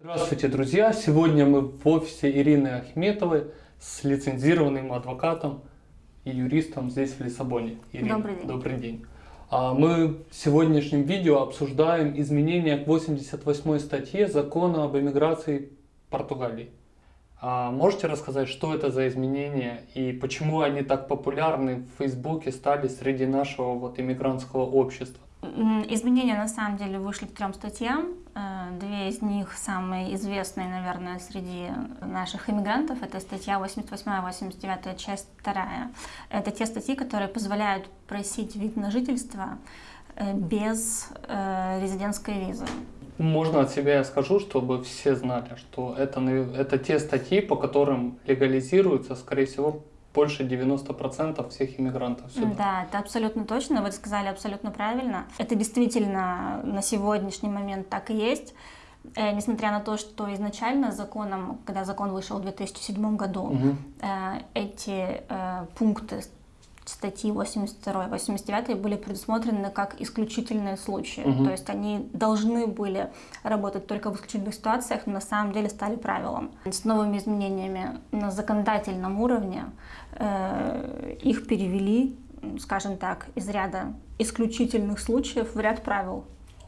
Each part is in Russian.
Здравствуйте, друзья! Сегодня мы в офисе Ирины Ахметовой с лицензированным адвокатом и юристом здесь в Лиссабоне. Ирина, добрый день. Добрый день. А, мы в сегодняшнем видео обсуждаем изменения к 88 статье закона об эмиграции Португалии. А можете рассказать, что это за изменения и почему они так популярны в Фейсбуке стали среди нашего вот иммигрантского общества? Изменения на самом деле вышли к трем статьям. Э, две из них самые известные, наверное, среди наших иммигрантов. Это статья 88-89, часть 2. Это те статьи, которые позволяют просить вид на жительство э, без э, резидентской визы. Можно от себя я скажу, чтобы все знали, что это, это те статьи, по которым легализируется, скорее всего, больше 90% всех иммигрантов сюда. Да, это абсолютно точно, вы сказали абсолютно правильно. Это действительно на сегодняшний момент так и есть. Э, несмотря на то, что изначально законом, когда закон вышел в 2007 году, угу. э, эти э, пункты статьи 82 и 89 были предусмотрены как исключительные случаи. Угу. То есть они должны были работать только в исключительных ситуациях, но на самом деле стали правилом. С новыми изменениями на законодательном уровне э, их перевели, скажем так, из ряда исключительных случаев в ряд правил.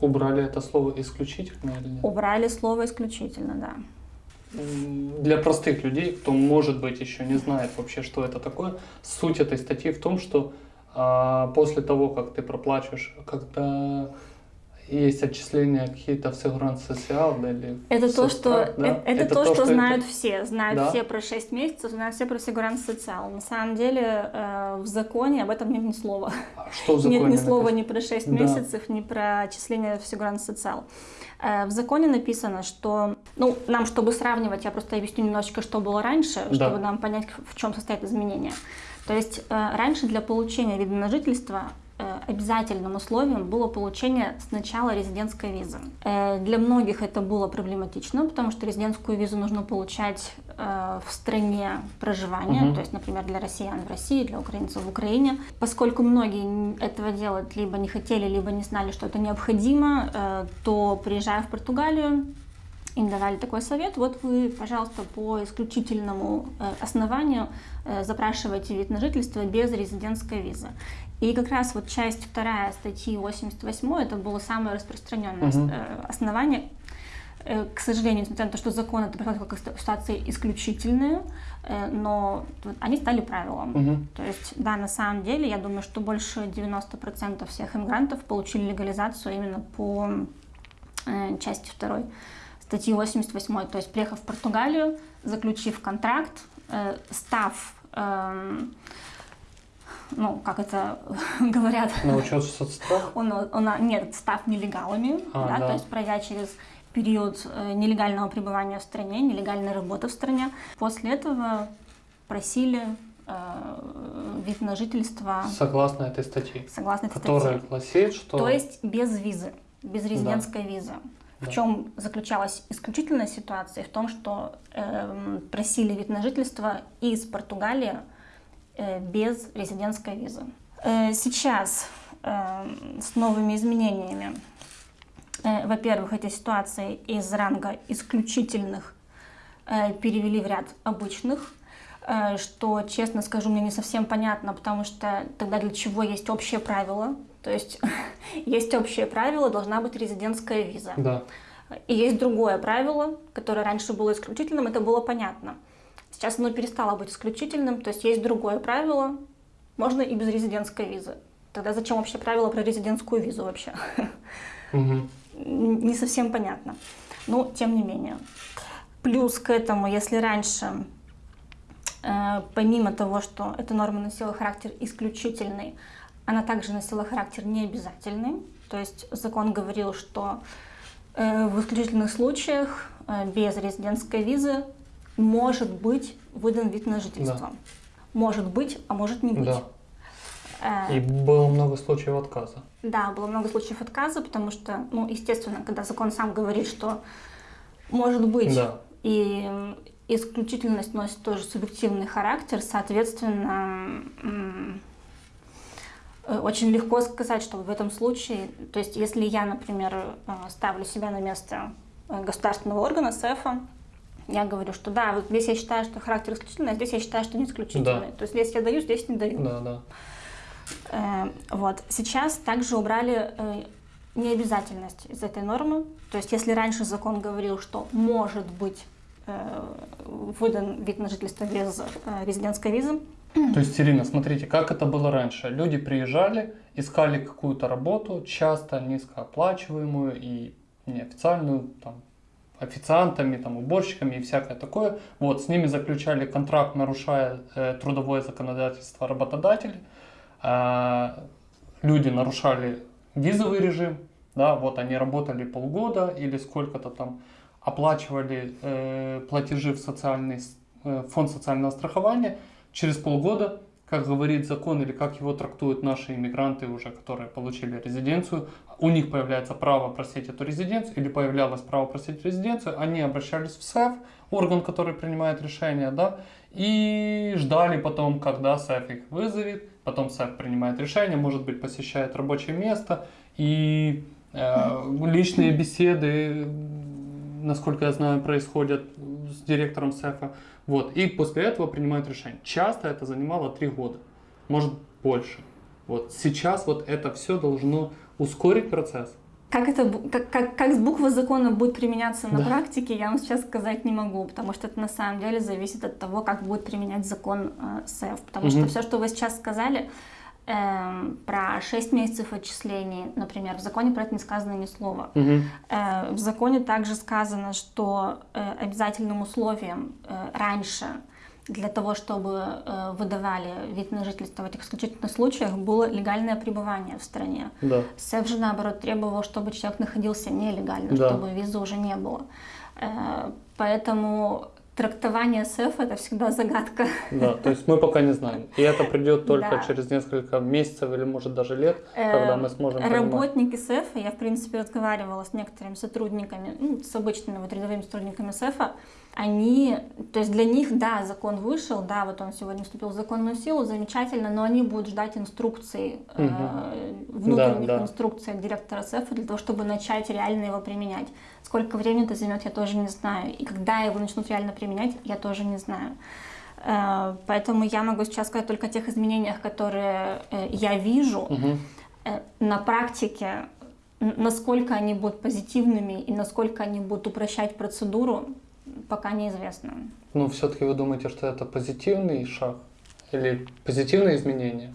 Убрали это слово исключительно или нет? Убрали слово исключительно, да для простых людей, кто, может быть, еще не знает вообще, что это такое, суть этой статьи в том, что а, после того, как ты проплачешь, когда есть отчисления какие-то в Сигранс Социал или это то, что да? это, это, это то, то, что, что знают это... все, знают да? все про 6 месяцев, знают все про Сигранс Социал. На самом деле э, в законе об этом нет ни слова. А что в законе? Нет ни слова ни про 6 да. месяцев, ни про отчисления в Сигранс Социал. Э, в законе написано, что, ну, нам, чтобы сравнивать, я просто объясню немножечко, что было раньше, да. чтобы нам понять, в чем состоят изменения. То есть э, раньше для получения вида на жительство обязательным условием было получение сначала резидентской визы. Для многих это было проблематично, потому что резидентскую визу нужно получать в стране проживания, угу. то есть, например, для россиян в России, для украинцев в Украине. Поскольку многие этого делать либо не хотели, либо не знали, что это необходимо, то приезжая в Португалию, им давали такой совет, вот вы, пожалуйста, по исключительному основанию запрашивайте вид на жительство без резидентской визы. И как раз вот часть вторая статьи 88 это было самое распространенное угу. основание, Э, к сожалению, несмотря на то, что закон это как ситуации исключительные, э, но они стали правилом. Угу. То есть, да, на самом деле, я думаю, что больше 90% всех иммигрантов получили легализацию именно по э, части второй статьи 88. То есть, приехав в Португалию, заключив контракт, став эм, ну, как это говорят... На учет соцстрах? Он, он, нет, став нелегалами, а, да, да. то есть пройдя через период э, нелегального пребывания в стране, нелегальной работы в стране. После этого просили э, вид на жительство. Согласно этой статье. Согласно этой которая статье. гласит, что... То есть без визы, без резидентской да. визы. В чем заключалась исключительная ситуация? В том, что э, просили вид на жительство из Португалии э, без резидентской визы. Э, сейчас э, с новыми изменениями Э, во-первых, эти ситуации из ранга исключительных э, перевели в ряд обычных, э, что, честно скажу, мне не совсем понятно, потому что тогда для чего есть общее правило? То есть есть общее правило, должна быть резидентская виза. Да. И есть другое правило, которое раньше было исключительным, это было понятно. Сейчас оно перестало быть исключительным, то есть есть другое правило, можно и без резидентской визы. Тогда зачем вообще правило про резидентскую визу вообще? Угу не совсем понятно. Но тем не менее. Плюс к этому, если раньше, э, помимо того, что эта норма носила характер исключительный, она также носила характер необязательный. То есть закон говорил, что э, в исключительных случаях э, без резидентской визы может быть выдан вид на жительство. Да. Может быть, а может не быть. Да. И было много случаев отказа. Да, было много случаев отказа, потому что, ну, естественно, когда закон сам говорит, что может быть, да. и исключительность носит тоже субъективный характер, соответственно, э, очень легко сказать, что в этом случае, то есть если я, например, э, ставлю себя на место государственного органа, СЭФа, я говорю, что да, вот здесь я считаю, что характер исключительный, а здесь я считаю, что не исключительный. Да. То есть здесь я даю, здесь не даю. Да, да. Э, вот. Сейчас также убрали э, необязательность из этой нормы. То есть если раньше закон говорил, что может быть э, выдан вид на жительство без э, резидентской визы. То есть, Ирина, смотрите, как это было раньше. Люди приезжали, искали какую-то работу, часто низкооплачиваемую и неофициальную, там, официантами, там, уборщиками и всякое такое. Вот, с ними заключали контракт, нарушая э, трудовое законодательство работодателей. Э, люди нарушали визовый режим, да, вот они работали полгода или сколько-то там оплачивали э, платежи в социальный э, фонд социального страхования, через полгода, как говорит закон или как его трактуют наши иммигранты уже, которые получили резиденцию, у них появляется право просить эту резиденцию или появлялось право просить резиденцию, они обращались в СЭФ, орган, который принимает решение, да, и ждали потом, когда СЭФ их вызовет, потом СЭФ принимает решение, может быть, посещает рабочее место, и э, личные беседы, насколько я знаю, происходят с директором СЭФа. Вот, и после этого принимают решение. Часто это занимало три года, может больше. Вот сейчас вот это все должно ускорить процесс. Как, это, как, как, как с буквы закона будет применяться на да. практике, я вам сейчас сказать не могу, потому что это на самом деле зависит от того, как будет применять закон э, СЭФ. Потому угу. что все, что вы сейчас сказали, э, про 6 месяцев отчислений, например, в законе про это не сказано ни слова. Угу. Э, в законе также сказано, что э, обязательным условием э, раньше для того, чтобы э, выдавали вид на жительство в этих исключительных случаях, было легальное пребывание в стране. Да. СЭФ же, наоборот, требовал, чтобы человек находился нелегально, да. чтобы визы уже не было. Э, поэтому трактование СЭФ это всегда загадка. Да, то есть мы пока не знаем. И это придет только да. через несколько месяцев или может даже лет, когда мы сможем понимать. Работники СЭФа, я в принципе разговаривала с некоторыми сотрудниками, ну, с обычными вот рядовыми сотрудниками СЭФа, они, то есть для них, да, закон вышел, да, вот он сегодня вступил в законную силу, замечательно, но они будут ждать инструкций, угу. э, внутренних да, да. инструкций от директора СЭФа для того, чтобы начать реально его применять. Сколько времени это займет, я тоже не знаю. И когда его начнут реально применять, я тоже не знаю. Э, поэтому я могу сейчас сказать только о тех изменениях, которые э, я вижу. Угу. На практике насколько они будут позитивными и насколько они будут упрощать процедуру, пока неизвестно. Ну, все-таки вы думаете, что это позитивный шаг или позитивные изменения?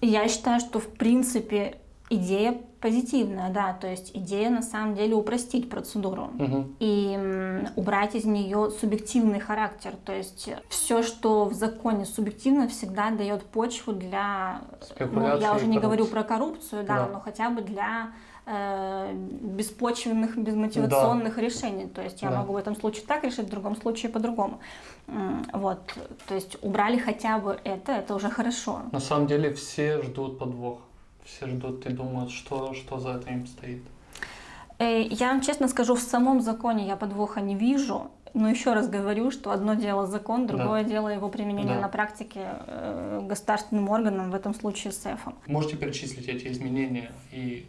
Я считаю, что в принципе идея позитивная, да, то есть идея на самом деле упростить процедуру угу. и убрать из нее субъективный характер, то есть все, что в законе субъективно, всегда дает почву для, ну, я уже не говорю про коррупцию, да, да. но хотя бы для э, беспочвенных, безмотивационных да. решений. То есть я да. могу в этом случае так решить, в другом случае по-другому. Вот, то есть убрали хотя бы это, это уже хорошо. На самом деле все ждут подвох, все ждут и думают, что, что за этим стоит. Э, я вам честно скажу, в самом законе я подвоха не вижу. Но еще раз говорю, что одно дело закон, другое да. дело его применение да. на практике э, государственным органам, в этом случае СЭФом. Можете перечислить эти изменения и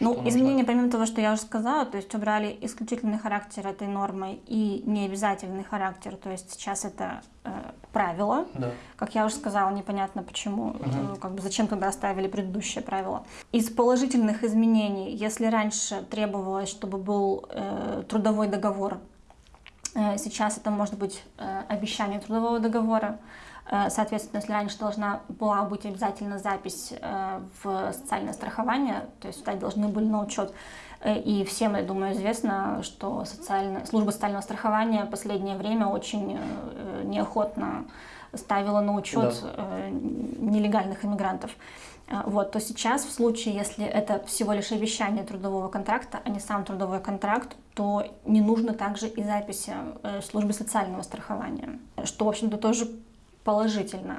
ну, изменения, помимо того, что я уже сказала, то есть убрали исключительный характер этой нормы и необязательный характер, то есть сейчас это э, правило. Да. Как я уже сказала, непонятно почему, угу. э, как бы зачем тогда оставили предыдущее правило. Из положительных изменений, если раньше требовалось, чтобы был э, трудовой договор, э, сейчас это может быть э, обещание трудового договора, соответственно, если раньше должна была быть обязательно запись э, в социальное страхование, то есть сюда должны были на учет. Э, и всем, я думаю, известно, что социальная, служба социального страхования в последнее время очень неохотно ставила на учет да. нелегальных иммигрантов. Вот, то сейчас в случае, если это всего лишь обещание трудового контракта, а не сам трудовой контракт, то не нужно также и записи службы социального страхования, что, в общем-то, тоже положительно.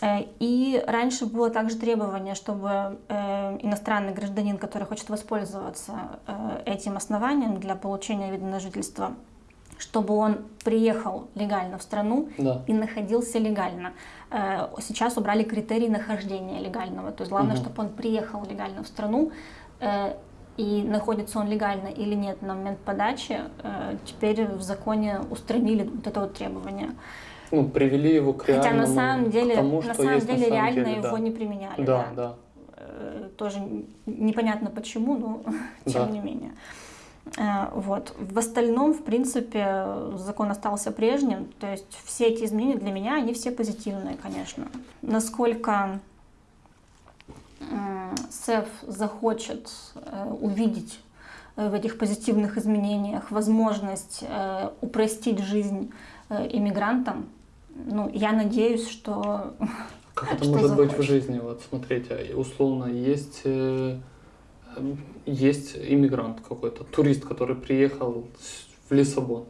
Э, и раньше было также требование, чтобы э, иностранный гражданин, который хочет воспользоваться э, этим основанием для получения вида на жительство, чтобы он приехал легально в страну да. и находился легально. Сейчас убрали критерии нахождения легального. То есть главное, угу. чтобы он приехал легально в страну, и находится он легально или нет на момент подачи, теперь в законе устранили вот это вот требование. Ну, привели его к Хотя на самом деле, тому, на самом деле на самом реально деле, его да. не применяли. Да, да. Э, Тоже непонятно почему, но тем Да. не менее. Э, Вот. В остальном, в принципе, закон остался прежним. То есть все эти изменения для меня, они все позитивные, конечно. Насколько СЭФ захочет э, увидеть в этих позитивных изменениях возможность упростить жизнь иммигрантам, ну, я надеюсь, что Как это Что может быть в захочешь? жизни? Вот смотрите, условно есть э, есть иммигрант какой-то, турист, который приехал в Лиссабон.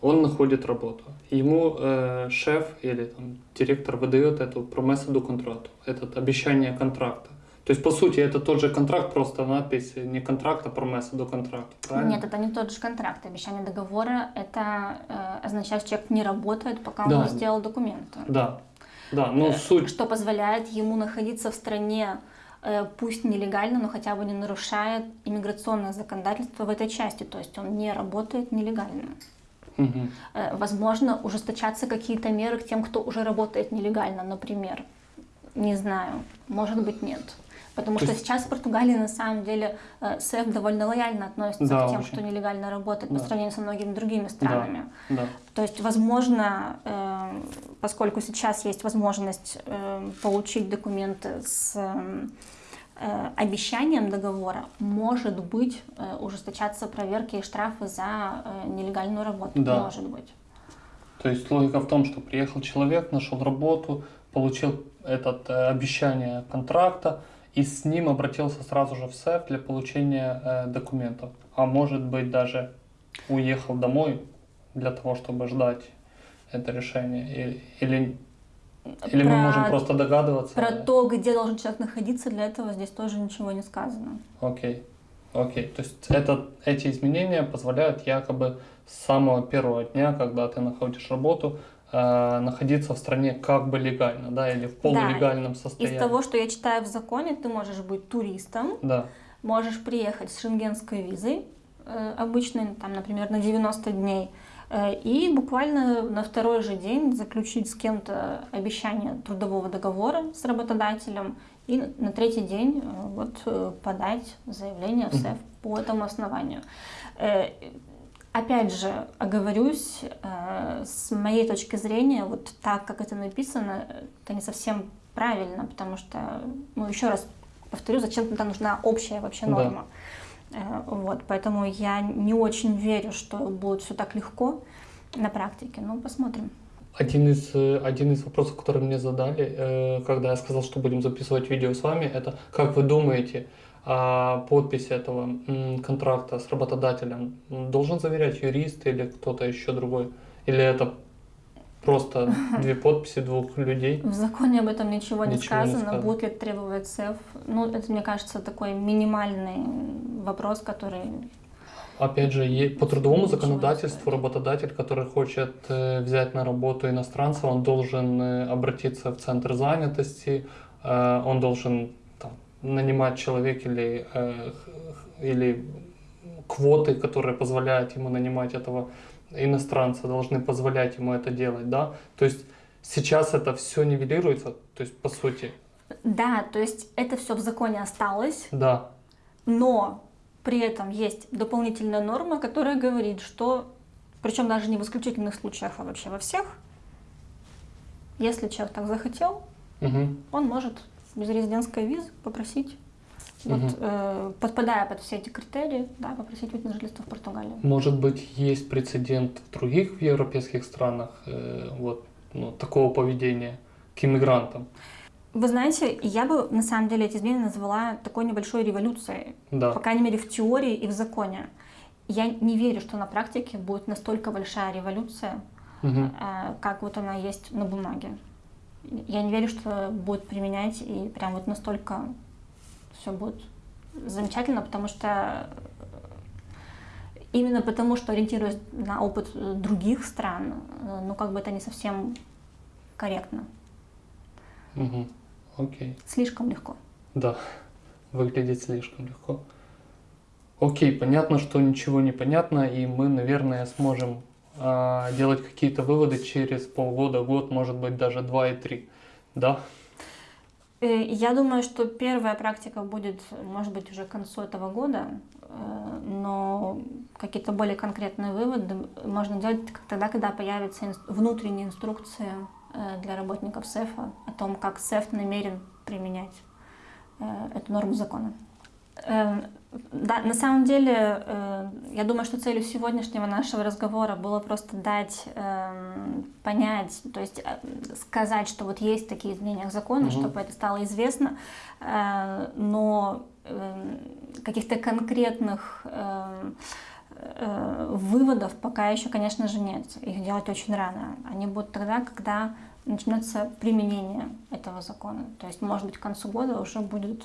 Он находит работу. Ему э, шеф или там, директор выдает эту промессу до контракту, это обещание контракта. То есть, по сути, это тот же контракт, просто надпись не контракт, а промесса до контракта. Правильно? Нет, это не тот же контракт. Обещание договора это э, означает, что человек не работает, пока он Да. не сделал документы. Да. Да, но Э, суть Что позволяет ему находиться в стране, э, пусть нелегально, но хотя бы не нарушая иммиграционное законодательство в этой части. То есть он не работает нелегально. Э, Возможно, ужесточаться какие-то меры к тем, кто уже работает нелегально, например. Не знаю, может быть нет. Потому То что есть- сейчас в Португалии на самом деле э, СЭФ довольно лояльно относится Да, к тем, очень. кто нелегально работает по Да. сравнению со многими другими странами. Да. То есть, возможно, э, поскольку сейчас есть возможность э, получить документы с э, э, обещанием договора, может быть, э, ужесточаться проверки и штрафы за э, нелегальную работу. Да. Может быть. То есть логика в том, что приехал человек, нашел работу, получил это э, обещание контракта и с ним обратился сразу же в СЭФ для получения э, документов. А может быть даже уехал домой для того, чтобы ждать это решение. Или, или мы Про- можем просто догадываться. Про то, где должен человек находиться, для этого здесь тоже ничего не сказано. Окей. Окей. То есть это, эти изменения позволяют якобы с самого первого дня, когда ты находишь работу, э, находиться в стране как бы легально, да, или в полулегальном состоянии. Из того, что я читаю в законе, ты можешь быть туристом, Да. можешь приехать с шенгенской визой, э, обычной, там, например, на 90 дней, э, и буквально на второй же день заключить с кем-то обещание трудового договора с работодателем, и на- третий день э, вот подать заявление в. СЭФ по этому основанию. Опять же, оговорюсь, э, с моей точки зрения, вот так, как это написано, это не совсем правильно, потому что, ну, еще раз повторю, зачем тогда нужна общая вообще Да. норма. Э, Вот, поэтому я не очень верю, что будет все так легко на практике. Ну, посмотрим. Один из, э, один из вопросов, который мне задали, когда я сказал, что будем записывать видео с вами, это как вы думаете, подпись этого контракта с работодателем должен заверять юрист или кто-то еще другой? Или это просто две подписи двух людей? В законе об этом ничего, не, Ничего не сказано. сказано. Будет ли требовать СЭФ? Ну, это, мне кажется, такой минимальный вопрос, который Опять же, по трудовому Ничего не законодательству работодатель, который хочет э, взять на работу иностранца, он должен э, обратиться в центр занятости, э, он должен нанимать человека или, э, или квоты, которые позволяют ему нанимать этого иностранца, должны позволять ему это делать, да? То есть сейчас это все нивелируется, то есть по сути, Да, то есть это все в законе осталось, да, но при этом есть дополнительная норма, которая говорит, что, причем даже не в исключительных случаях, а вообще во всех, если человек так захотел, Мгм. он может без резидентской визы попросить, вот, Мгм. э, подпадая под все эти критерии, да, попросить вид на жительство в Португалии. Может быть, есть прецедент в других европейских странах э, вот, ну, такого поведения к иммигрантам? Вы знаете, я бы на самом деле эти изменения назвала такой небольшой революцией, Да. по крайней мере в теории и в законе. Я не верю, что на практике будет настолько большая революция, Мгм. э, как вот она есть на бумаге. Я не верю, что будет применять и прям вот настолько все будет замечательно, потому что э, именно потому, что ориентируясь на опыт других стран, э, ну как бы это не совсем корректно, Мгм. Окей. слишком легко. Да. Выглядит слишком легко. Окей, понятно, что ничего не понятно, и мы, наверное, сможем делать какие-то выводы через полгода, год, может быть, даже два и три. Да? Э, я думаю, что первая практика будет, может быть, уже к концу этого года, э, но какие-то более конкретные выводы можно делать тогда, когда появятся внутренние инструкции э, для работников СЭФа о том, как СЭФ намерен применять эту норму закона. Эм, да, на самом деле, э, я думаю, что целью сегодняшнего нашего разговора было просто дать эм, понять, то есть э, сказать, что вот есть такие изменения к закону, угу. чтобы это стало известно, э, но эм, каких-то конкретных выводов пока еще, конечно же, нет. Их делать очень рано. Они будут тогда, когда начнется применение этого закона. То есть, может быть, к концу года уже будет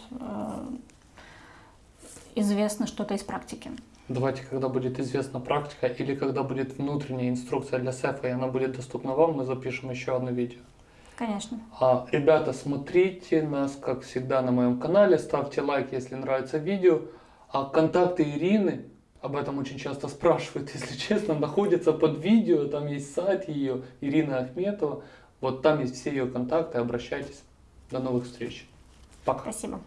известно что-то из практики? Давайте, когда будет известна практика или когда будет внутренняя инструкция для СЭФа, и она будет доступна вам, мы запишем еще одно видео. Конечно. А, ребята, смотрите нас, как всегда, на моем канале, ставьте лайк, если нравится видео. А контакты Ирины, об этом очень часто спрашивают, если честно, находятся под видео, там есть сайт ее, Ирина Ахметова. Вот там есть все ее контакты, обращайтесь. До новых встреч. Пока. Спасибо.